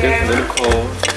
님 이렇게 넣고